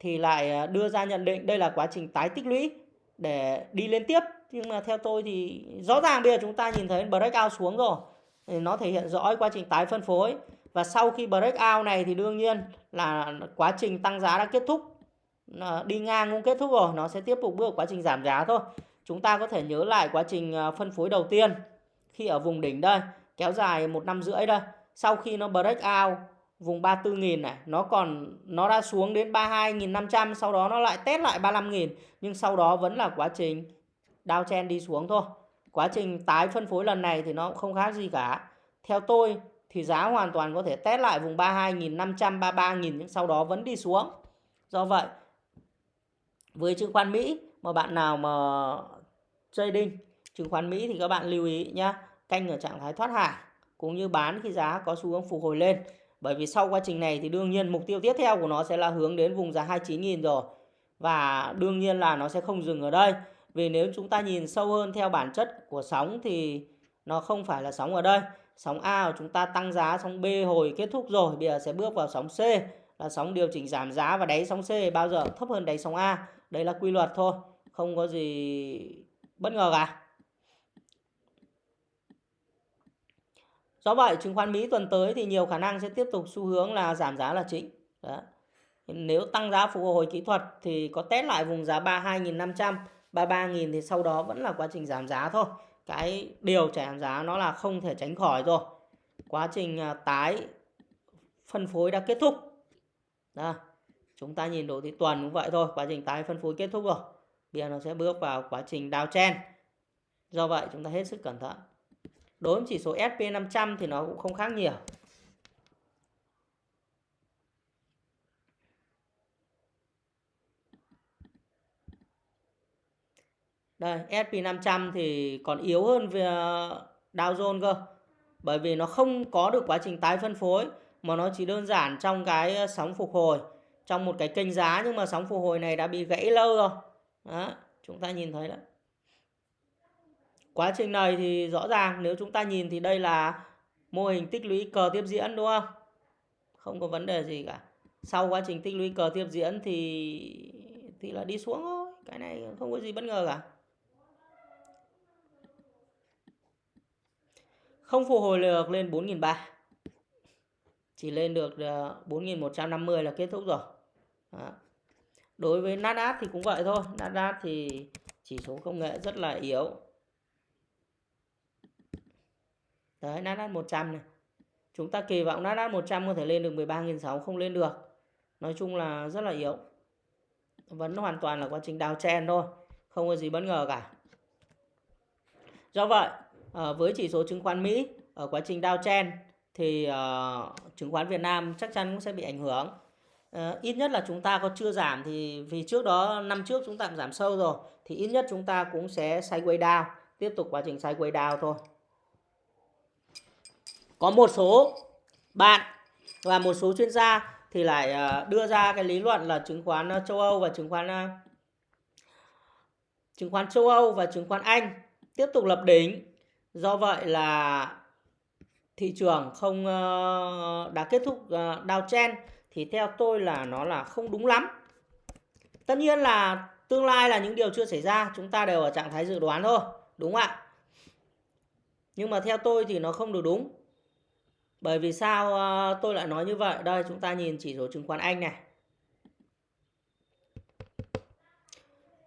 thì lại ờ, đưa ra nhận định đây là quá trình tái tích lũy để đi lên tiếp nhưng mà theo tôi thì rõ ràng bây giờ chúng ta nhìn thấy breakout xuống rồi thì nó thể hiện rõ quá trình tái phân phối. Và sau khi breakout này thì đương nhiên là quá trình tăng giá đã kết thúc. Đi ngang cũng kết thúc rồi, nó sẽ tiếp tục bước quá trình giảm giá thôi. Chúng ta có thể nhớ lại quá trình à, phân phối đầu tiên khi ở vùng đỉnh đây, kéo dài một năm rưỡi đây. Sau khi nó break out vùng 34.000 này, nó còn, nó đã xuống đến 32.500 sau đó nó lại test lại 35.000 nhưng sau đó vẫn là quá trình downtrend đi xuống thôi quá trình tái phân phối lần này thì nó cũng không khác gì cả. Theo tôi thì giá hoàn toàn có thể test lại vùng 32.500 33.000 nhưng sau đó vẫn đi xuống. Do vậy, với chứng khoán Mỹ mà bạn nào mà trading chứng khoán Mỹ thì các bạn lưu ý nhé canh ở trạng thái thoát hàng cũng như bán khi giá có xu hướng phục hồi lên. Bởi vì sau quá trình này thì đương nhiên mục tiêu tiếp theo của nó sẽ là hướng đến vùng giá 29.000 rồi và đương nhiên là nó sẽ không dừng ở đây vì nếu chúng ta nhìn sâu hơn theo bản chất của sóng thì nó không phải là sóng ở đây. Sóng A của chúng ta tăng giá, sóng B hồi kết thúc rồi, bây giờ sẽ bước vào sóng C, là sóng điều chỉnh giảm giá và đáy sóng C, bao giờ thấp hơn đáy sóng A. Đây là quy luật thôi, không có gì bất ngờ cả. Do vậy, chứng khoán Mỹ tuần tới thì nhiều khả năng sẽ tiếp tục xu hướng là giảm giá là chính. Đó. nếu tăng giá phục hồi kỹ thuật thì có test lại vùng giá 32.500 33.000 thì sau đó vẫn là quá trình giảm giá thôi. Cái điều giảm giá nó là không thể tránh khỏi rồi. Quá trình à, tái phân phối đã kết thúc. Đó. chúng ta nhìn đồ thị tuần cũng vậy thôi, quá trình tái phân phối kết thúc rồi. Bây giờ nó sẽ bước vào quá trình downtrend do vậy chúng ta hết sức cẩn thận. Đối với chỉ số SP500 thì nó cũng không khác nhiều. Đây, SP500 thì còn yếu hơn về Dow Jones cơ. Bởi vì nó không có được quá trình tái phân phối mà nó chỉ đơn giản trong cái ờ, sóng phục hồi, trong một cái kênh giá nhưng mà sóng phục hồi này đã bị gãy lâu rồi. Đó, chúng ta nhìn thấy đấy. Quá trình này thì rõ ràng nếu chúng ta nhìn thì đây là mô hình tích lũy cờ tiếp diễn đúng không? Không có vấn đề gì cả. Sau quá trình tích lũy cờ tiếp diễn thì thì là đi xuống thôi. Cái này không có gì bất ngờ cả. Không phục hồi được lên 4.300. Chỉ lên được ờ, 4.150 là kết thúc rồi. Đó. Đối với Nasdaq thì cũng vậy thôi. Nasdaq thì chỉ số công nghệ rất là yếu. Đấy, Nasdaq 100 này. Chúng ta kỳ vọng Nasdaq 100 có thể lên được 13.600 không lên được. Nói chung là rất là yếu. Vẫn hoàn toàn là quá trình đào chen thôi. Không có gì bất ngờ cả. Do vậy, à, với chỉ số chứng khoán Mỹ ở quá trình downtrend thì uh, chứng khoán Việt Nam chắc chắn cũng sẽ bị ảnh hưởng. Uh, ít nhất là chúng ta có chưa giảm thì vì trước đó năm trước chúng ta cũng giảm sâu rồi thì ít nhất chúng ta cũng sẽ sideways down, tiếp tục quá trình sideways down thôi. Có một số bạn và một số chuyên gia thì lại đưa ra cái lý luận là chứng khoán châu Âu và chứng khoán chứng khoán châu Âu và chứng khoán Anh tiếp tục lập đỉnh do vậy là thị trường không ờ, đã kết thúc ờ, downtrend thì theo tôi là nó là không đúng lắm. Tất nhiên là tương lai là những điều chưa xảy ra chúng ta đều ở trạng thái dự đoán thôi đúng không ạ? Nhưng mà theo tôi thì nó không được đúng. Bởi vì sao ờ, tôi lại nói như vậy? Đây chúng ta nhìn chỉ số chứng khoán Anh này.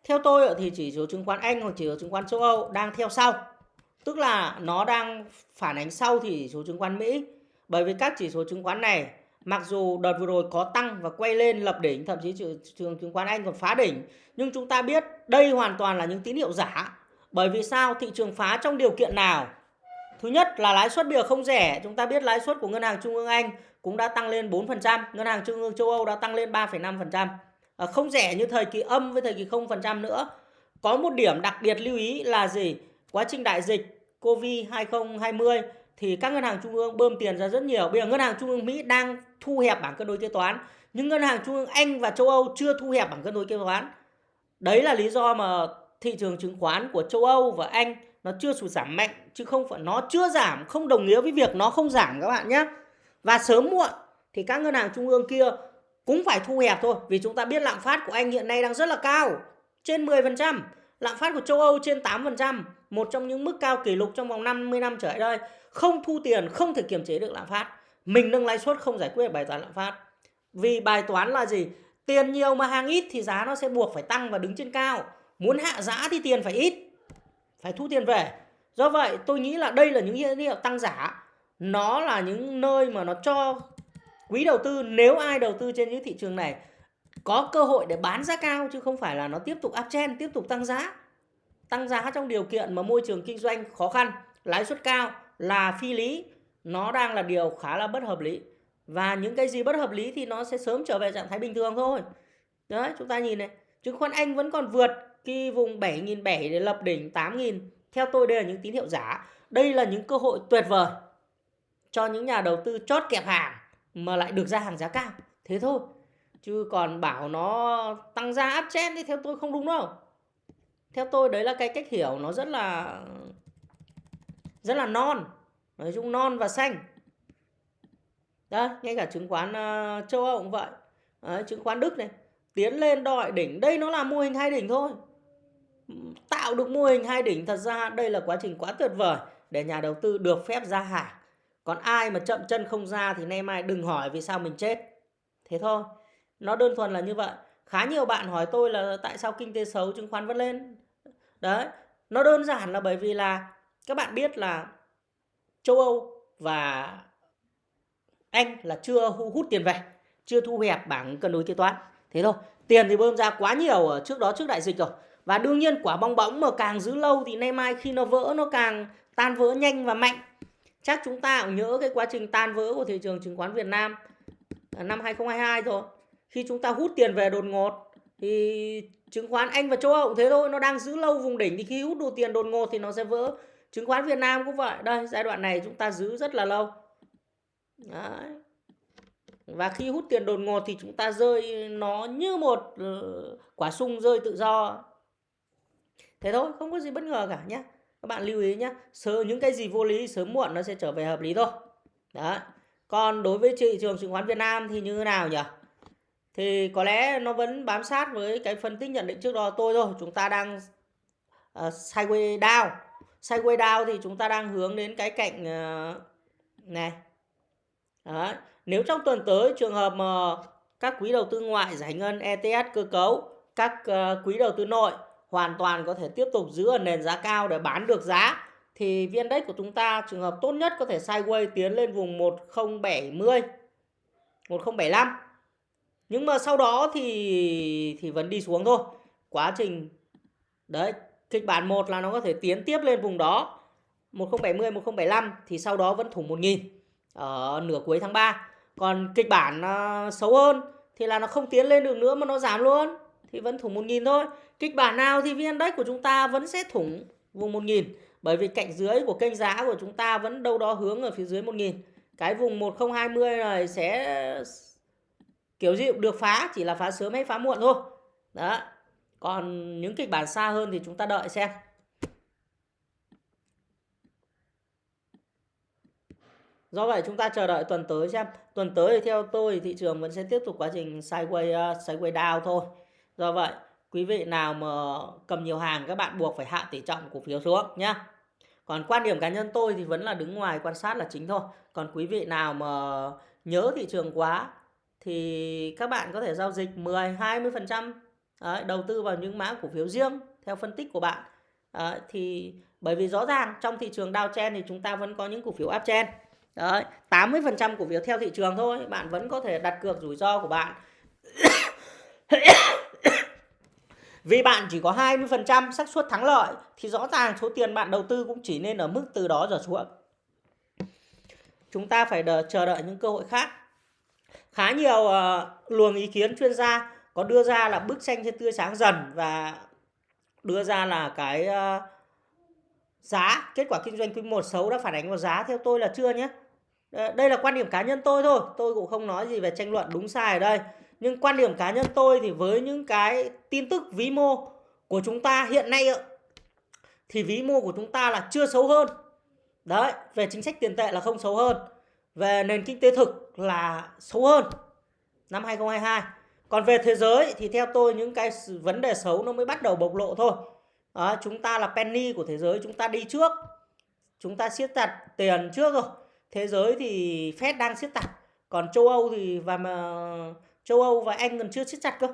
Theo tôi thì chỉ số chứng khoán Anh hoặc chỉ số chứng khoán châu Âu đang theo sau. Tức là nó đang phản ánh sau thì số chứng khoán Mỹ. Bởi vì các chỉ số chứng khoán này mặc dù đợt vừa rồi có tăng và quay lên lập đỉnh, thậm chí thị trường chứng khoán Anh còn phá đỉnh, nhưng chúng ta biết đây hoàn toàn là những tín hiệu giả. Bởi vì sao? Thị trường phá trong điều kiện nào? Thứ nhất là lãi suất bây giờ không rẻ, chúng ta biết lãi suất của ngân hàng trung ương Anh cũng đã tăng lên 4%, ngân hàng trung ương châu Âu đã tăng lên 3,5%. À, không rẻ như thời kỳ âm với thời kỳ 0% nữa. Có một điểm đặc biệt lưu ý là gì? Quá trình đại dịch Covid 2020 thì các ngân hàng trung ương bơm tiền ra rất nhiều. Bây giờ ngân hàng trung ương Mỹ đang thu hẹp bảng cân đối kế toán, nhưng ngân hàng trung ương Anh và châu Âu chưa thu hẹp bảng cân đối kế toán. Đấy là lý do mà thị trường chứng khoán của châu Âu và Anh nó chưa sụt giảm mạnh chứ không phải nó chưa giảm không đồng nghĩa với việc nó không giảm các bạn nhé. Và sớm muộn thì các ngân hàng trung ương kia cũng phải thu hẹp thôi vì chúng ta biết lạm phát của Anh hiện nay đang rất là cao, trên 10%, lạm phát của châu Âu trên 8% một trong những mức cao kỷ lục trong vòng 50 năm trở lại đây. Không thu tiền, không thể kiềm chế được lạm phát. Mình nâng lãi suất không giải quyết được bài toán lạm phát. Vì bài toán là gì? Tiền nhiều mà hàng ít thì giá nó sẽ buộc phải tăng và đứng trên cao. Muốn hạ giá thì tiền phải ít, phải thu tiền về. Do vậy, tôi nghĩ là đây là những hiện hiệu tăng giá. Nó là những nơi mà nó cho quý đầu tư, nếu ai đầu tư trên những thị trường này, có cơ hội để bán giá cao chứ không phải là nó tiếp tục uptrend tiếp tục tăng giá tăng giá trong điều kiện mà môi trường kinh doanh khó khăn, lãi suất cao là phi lý, nó đang là điều khá là bất hợp lý. Và những cái gì bất hợp lý thì nó sẽ sớm trở về trạng thái bình thường thôi. Đấy, chúng ta nhìn này, chứng khoán Anh vẫn còn vượt cái vùng 7.700 để lập đỉnh 8.000. Theo tôi đây là những tín hiệu giả. Đây là những cơ hội tuyệt vời cho những nhà đầu tư chót kẹp hàng mà lại được ra hàng giá cao. Thế thôi. Chứ còn bảo nó tăng giá áp chen thì theo tôi không đúng đâu theo tôi đấy là cái cách hiểu nó rất là rất là non. Nói chung non và xanh. Đó ngay cả chứng khoán uh, châu âu cũng vậy. Đấy, chứng khoán đức này tiến lên đòi đỉnh. Đây nó là mô hình hai đỉnh thôi. Tạo được mô hình hai đỉnh thật ra đây là quá trình quá tuyệt vời để nhà đầu tư được phép ra hàng. Còn ai mà chậm chân không ra thì nay mai đừng hỏi vì sao mình chết. Thế thôi. Nó đơn thuần là như vậy khá nhiều bạn hỏi tôi là tại sao kinh tế xấu chứng khoán vẫn lên đấy nó đơn giản là bởi vì là các bạn biết là châu Âu và Anh là chưa hút tiền về, chưa thu hẹp bảng cân đối kế toán. Thế thôi, tiền thì bơm ra quá nhiều ở trước đó trước đại dịch rồi. Và đương nhiên quả bong bóng mà càng giữ lâu thì nay mai khi nó vỡ nó càng tan vỡ nhanh và mạnh. Chắc chúng ta cũng nhớ cái quá trình tan vỡ của thị trường chứng khoán Việt Nam à, năm 2022 rồi. Khi chúng ta hút tiền về đột ngột thì chứng khoán Anh và châu Âu cũng thế thôi, nó đang giữ lâu vùng đỉnh thì khi hút đủ tiền đột ngột thì nó sẽ vỡ. Chứng khoán Việt Nam cũng vậy. Đây, giai đoạn này chúng ta giữ rất là lâu. Đấy. Và khi hút tiền đột ngột thì chúng ta rơi nó như một ờ, quả sung rơi tự do. Thế thôi, không có gì bất ngờ cả nhé. Các bạn lưu ý nhé. Sớm những cái gì vô lý sớm muộn nó sẽ trở về hợp lý thôi. Đấy. Còn đối với thị trường chứng khoán Việt Nam thì như thế nào nhỉ? Thì có lẽ nó vẫn bám sát với cái phân tích nhận định trước đó tôi thôi. Chúng ta đang ờ, uh, sideways down. Sideways down thì chúng ta đang hướng đến cái cạnh uh, này. đó. Nếu trong tuần tới trường hợp mà các quỹ đầu tư ngoại giải ngân ETS cơ cấu, các uh, quỹ đầu tư nội hoàn toàn có thể tiếp tục giữ ở nền giá cao để bán được giá thì viên index của chúng ta trường hợp tốt nhất có thể sideways tiến lên vùng 1070 1075 nhưng mà sau đó thì thì vẫn đi xuống thôi. Quá trình đấy kịch bản 1 là nó có thể tiến tiếp lên vùng đó. 1070 1075 thì sau đó vẫn thủng 1000 ở nửa cuối tháng 3 còn kịch bản uh, xấu hơn thì là nó không tiến lên được nữa mà nó giảm luôn. Thì vẫn thủng 1000 thôi. Kịch bản nào thì vn index của chúng ta vẫn sẽ thủng vùng 1000 bởi vì cạnh dưới của kênh giá của chúng ta vẫn đâu đó hướng ở phía dưới 1000 cái vùng 1020 này sẽ kiểu gì được phá chỉ là phá sớm hay phá muộn thôi đó còn những kịch bản xa hơn thì chúng ta đợi xem Do vậy chúng ta chờ đợi tuần tới xem. Tuần tới thì theo tôi thị trường vẫn sẽ tiếp tục quá trình sideways uh, ờ, sideways down thôi. Do vậy quý vị nào mà cầm nhiều hàng các bạn buộc phải hạ tỷ trọng cổ phiếu xuống nhé. Còn quan điểm cá nhân tôi thì vẫn là đứng ngoài quan sát là chính thôi. Còn quý vị nào mà nhớ thị trường quá thì các bạn có thể giao dịch 10 20% Đấy, đầu tư vào những mã cổ phiếu riêng theo phân tích của bạn. Đấy, thì bởi vì rõ ràng trong thị trường downtrend thì chúng ta vẫn có những cổ phiếu uptrend. Đấy, 80% cổ phiếu theo thị trường thôi, bạn vẫn có thể đặt cược rủi ro của bạn. Vì bạn chỉ có 20% xác suất thắng lợi thì rõ ràng số tiền bạn đầu tư cũng chỉ nên ở mức từ đó trở xuống. Chúng ta phải đợi, chờ đợi những cơ hội khác. Khá nhiều uh, luồng ý kiến chuyên gia có đưa ra là bức tranh sẽ tươi sáng dần và đưa ra là cái uh, giá kết quả kinh doanh quý 1 xấu đã phản ánh vào giá theo tôi là chưa nhé. Ờ, đây là quan điểm cá nhân tôi thôi, tôi cũng không nói gì về tranh luận đúng sai ở đây. Nhưng quan điểm cá nhân tôi thì với những cái tin tức vĩ mô của chúng ta hiện nay thì vĩ mô của chúng ta là chưa xấu hơn. Đấy về chính sách tiền tệ là không xấu hơn về nền kinh tế thực là xấu hơn năm 2022 còn về thế giới thì theo tôi những cái vấn đề xấu nó mới bắt đầu bộc lộ thôi À, chúng ta là penny của thế giới chúng ta đi trước chúng ta siết chặt tiền trước rồi thế giới thì Fed đang siết chặt còn châu Âu thì và mà châu Âu và Anh còn chưa siết chặt cơ.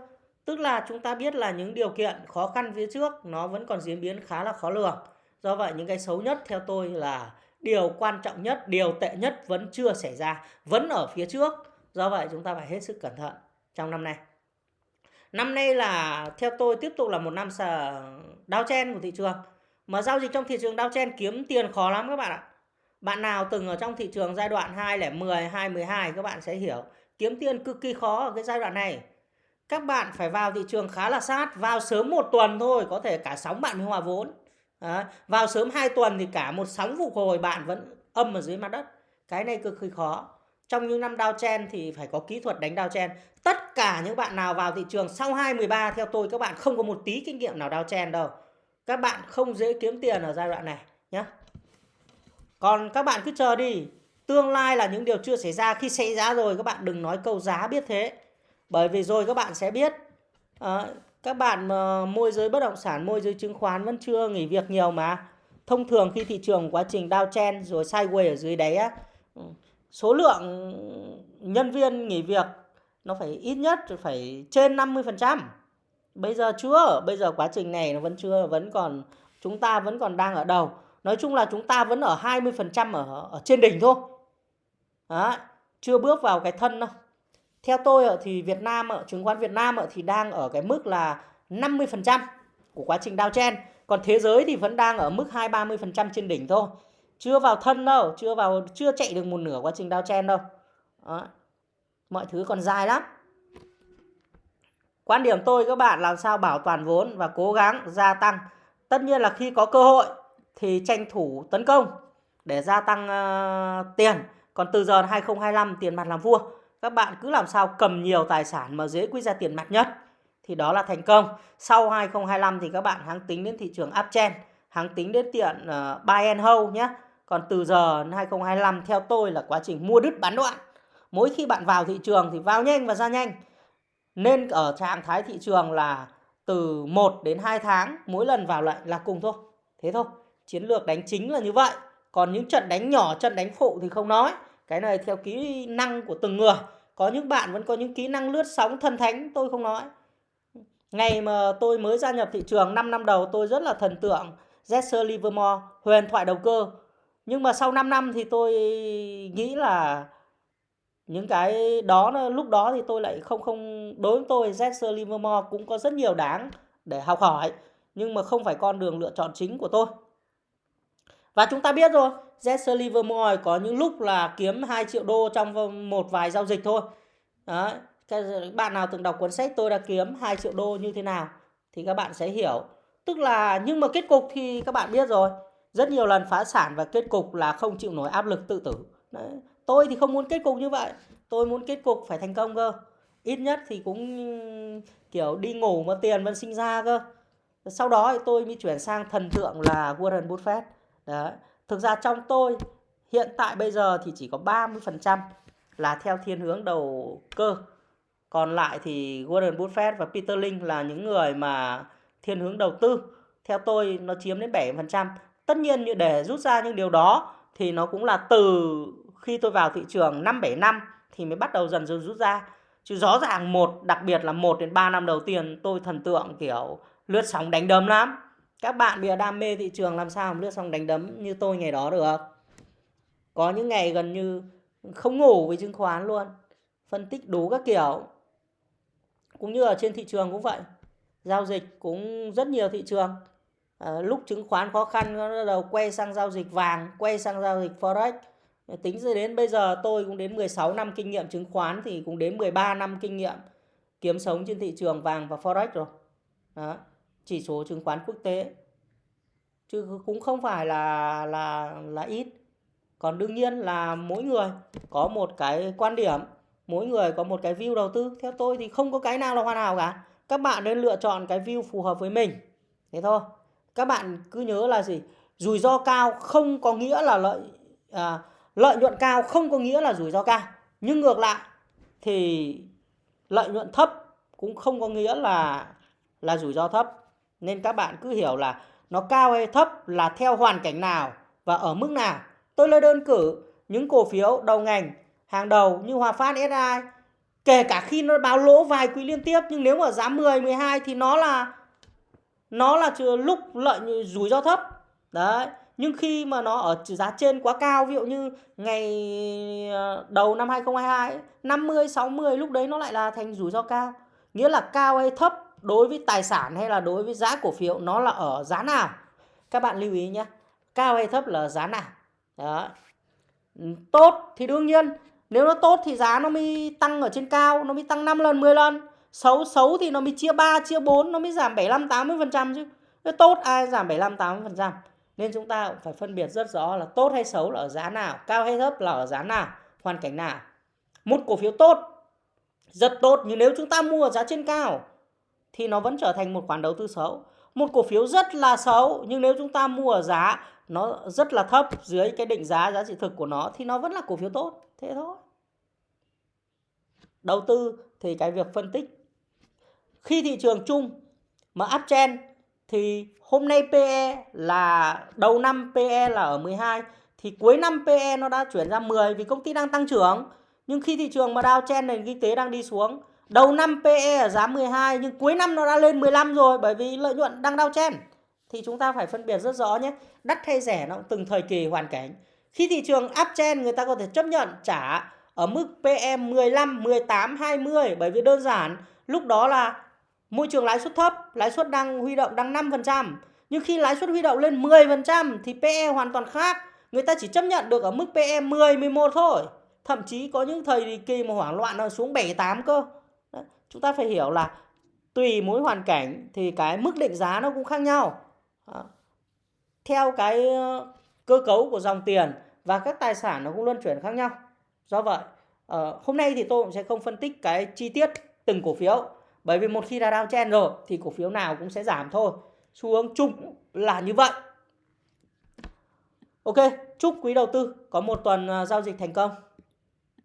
Tức là chúng ta biết là những điều kiện khó khăn phía trước nó vẫn còn diễn biến khá là khó lường. Do vậy những cái xấu nhất theo tôi là điều quan trọng nhất, điều tệ nhất vẫn chưa xảy ra, vẫn ở phía trước. Do vậy chúng ta phải hết sức cẩn thận trong năm nay. Năm nay là theo tôi tiếp tục là một năm sờ đao chen của thị trường. Mà giao dịch trong thị trường đao chen kiếm tiền khó lắm các bạn ạ. Bạn nào từng ở trong thị trường giai đoạn 2010, 2012 các bạn sẽ hiểu kiếm tiền cực kỳ khó ở cái giai đoạn này các bạn phải vào thị trường khá là sát vào sớm một tuần thôi có thể cả sóng bạn mới hòa vốn Đấy. vào sớm hai tuần thì cả một sóng phục hồi bạn vẫn âm ở dưới mặt đất cái này cực kỳ khó trong những năm downtrend thì phải có kỹ thuật đánh downtrend tất cả những bạn nào vào thị trường sau 213 theo tôi các bạn không có một tí kinh nghiệm nào downtrend đâu các bạn không dễ kiếm tiền ở giai đoạn này nhé còn các bạn cứ chờ đi Tương lai là những điều chưa xảy ra. Khi xảy ra rồi các bạn đừng nói câu giá biết thế. Bởi vì rồi các bạn sẽ biết. À, các bạn mà môi giới bất động sản, môi giới chứng khoán vẫn chưa nghỉ việc nhiều mà. Thông thường khi thị trường quá trình downtrend rồi sideways ở dưới đáy á, ừ, số lượng nhân viên nghỉ việc nó phải ít nhất phải trên 50%. Bây giờ chưa, bây giờ quá trình này nó vẫn chưa, vẫn còn chúng ta vẫn còn đang ở đầu nói chung là chúng ta vẫn ở 20% ở ở trên đỉnh thôi Đó, chưa bước vào cái thân đâu theo tôi thì Việt Nam chứng khoán Việt Nam thì đang ở cái mức là 50% của quá trình downtrend còn thế giới thì vẫn đang ở mức 2 30% trên đỉnh thôi. Chưa vào thân đâu chưa vào chưa chạy được một nửa quá trình downtrend đâu. Đó. mọi thứ còn dài lắm. Quan điểm tôi các bạn làm sao bảo toàn vốn và cố gắng gia tăng. Tất nhiên là khi có cơ hội thì tranh thủ tấn công để gia tăng uh, tiền. Còn từ giờ 2025 tiền mặt làm vua các bạn cứ làm sao cầm nhiều tài sản mà dễ quy ra tiền mặt nhất. Thì đó là thành công. Sau 2025 thì các bạn hãng tính đến thị trường uptrend hãng tính đến tiện uh, buy and hold nhé còn từ giờ 2025 theo tôi là quá trình mua đứt bán đoạn mỗi khi bạn vào thị trường thì vào nhanh và ra nhanh. Nên ở trạng thái thị trường là từ 1 đến 2 tháng mỗi lần vào lại là cùng thôi. Thế thôi. Chiến lược đánh chính là như vậy. Còn những trận đánh nhỏ trận đánh phụ thì không nói cái này theo kỹ năng của từng người. Có những bạn vẫn có những kỹ năng lướt sóng thần thánh, tôi không nói. Ngày mà tôi mới gia nhập thị trường 5 năm đầu, tôi rất là thần tượng Jesse Livermore, huyền thoại đầu cơ. Nhưng mà sau 5 năm thì tôi nghĩ là những cái đó, lúc đó thì tôi lại không không, đối với tôi Jesse Livermore cũng có rất nhiều đáng để học hỏi, nhưng mà không phải con đường lựa chọn chính của tôi. Và chúng ta biết rồi Jesse Livermore có những lúc là kiếm 2 triệu đô trong một vài giao dịch thôi Đấy. Các bạn nào từng đọc cuốn sách tôi đã kiếm 2 triệu đô như thế nào thì các bạn sẽ hiểu tức là, nhưng mà kết cục thì các bạn biết rồi, rất nhiều lần phá sản và kết cục là không chịu nổi áp lực tự tử Đấy. tôi thì không muốn kết cục như vậy, tôi muốn kết cục phải thành công cơ ít nhất thì cũng, kiểu, đi ngủ mà tiền vẫn sinh ra cơ sau đó thì tôi mới chuyển sang thần tượng là Warren Buffett Đấy thực ra trong tôi, hiện tại bây giờ thì chỉ có 30% là theo thiên hướng đầu cơ. Còn lại thì Warren Buffett và Peter Lynch là những người mà thiên hướng đầu tư. Theo tôi, nó chiếm đến 7% tất nhiên như để rút ra những điều đó thì nó cũng là từ khi tôi vào thị trường 5 7 năm thì mới bắt đầu dần dần rút ra. Chứ rõ ràng một, đặc biệt là 1 đến 3 năm đầu tiên, tôi thần tượng kiểu lướt sóng đánh đấm lắm các bạn bây giờ đam mê thị trường làm sao mà lướt xong đánh đấm như tôi ngày đó được? Có những ngày gần như không ngủ với chứng khoán luôn. Phân tích đủ các kiểu. Cũng như ở trên thị trường cũng vậy. Giao dịch cũng rất nhiều thị trường. À, lúc chứng khoán khó khăn nó bắt đầu quay sang giao dịch vàng quay sang giao dịch forex. Tính đến bây giờ tôi cũng đến 16 năm kinh nghiệm chứng khoán thì cũng đến 13 năm kinh nghiệm kiếm sống trên thị trường vàng và forex rồi. Đó chỉ số chứng khoán quốc tế. Chứ cũng không phải là là là ít. Còn đương nhiên là mỗi người có một cái quan điểm mỗi người có một cái view đầu tư. Theo tôi thì không có cái nào là hoàn hảo cả. Các bạn nên lựa chọn cái view phù hợp với mình. Thế thôi. Các bạn cứ nhớ là gì? Rủi ro cao không có nghĩa là lợi à, lợi nhuận cao không có nghĩa là rủi ro cao. Nhưng ngược lại thì lợi nhuận thấp cũng không có nghĩa là là rủi ro thấp nên các bạn cứ hiểu là nó cao hay thấp là theo hoàn cảnh nào và ở mức nào. Tôi lấy đơn cử những cổ phiếu đầu ngành, hàng đầu như Hòa Phát SI kể cả khi nó báo lỗ vài quý liên tiếp, nhưng nếu mà giá 10 12 thì nó là nó là lúc lợi rủi ro thấp. Đấy, nhưng khi mà nó ở giá trên quá cao, ví dụ như ngày ờ, đầu năm 2022 50 60 lúc đấy nó lại là thành rủi ro cao. Nghĩa là cao hay thấp đối với tài sản hay là đối với giá cổ phiếu, nó là ở giá nào? Các bạn lưu ý nhé. Cao hay thấp là giá nào? Đó. Tốt thì đương nhiên. Nếu nó tốt thì giá nó mới tăng ở trên cao, nó mới tăng 5 lần 10 lần. Xấu xấu thì nó mới chia 3 chia 4 nó mới giảm 75 80 phần trăm chứ. Nếu tốt, ai giảm 75 80 phần trăm? Nên chúng ta cũng phải phân biệt rất rõ là tốt hay xấu là ở giá nào, cao hay thấp là ở giá nào, hoàn cảnh nào. Một cổ phiếu tốt, rất tốt. Nhưng nếu chúng ta mua ở giá trên cao thì nó vẫn trở thành một khoản đầu tư xấu. Một cổ phiếu rất là xấu, nhưng nếu chúng ta mua ở giá nó rất là thấp dưới cái định giá giá trị thực của nó thì nó vẫn là cổ phiếu tốt. Thế thôi. Đầu tư thì cái việc phân tích. Khi thị trường chung mà uptrend thì hôm nay PE là, đầu năm PE là ở 12 thì cuối năm PE nó đã chuyển ra 10 vì công ty đang tăng trưởng. Nhưng khi thị trường mà downtrend nền kinh tế đang đi xuống đầu năm PE ở giá 12 nhưng cuối năm nó đã lên 15 rồi bởi vì lợi nhuận đang đau chen thì chúng ta phải phân biệt rất rõ nhé. Đắt hay rẻ nó cũng từng thời kỳ hoàn cảnh. Khi thị trường uptrend người ta có thể chấp nhận trả ở mức PE 15, 18, 20 bởi vì đơn giản lúc đó là môi trường lãi suất thấp, lãi suất đang huy động đang 5%. Nhưng khi lãi suất huy động lên 10% thì PE hoàn toàn khác. Người ta chỉ chấp nhận được ở mức PE 10, 11 thôi. Thậm chí có những thời kỳ mà hoảng loạn nó xuống 7, 8 cơ. Chúng ta phải hiểu là tùy mỗi hoàn cảnh thì cái mức định giá nó cũng khác nhau. Theo cái ờ, cơ cấu của dòng tiền và các tài sản nó cũng luân chuyển khác nhau. Do vậy, ờ, hôm nay thì tôi cũng sẽ không phân tích cái chi tiết từng cổ phiếu bởi vì một khi đã downtrend rồi thì cổ phiếu nào cũng sẽ giảm thôi. Xu hướng chung là như vậy. Ok, chúc quý đầu tư có một tuần ờ, giao dịch thành công.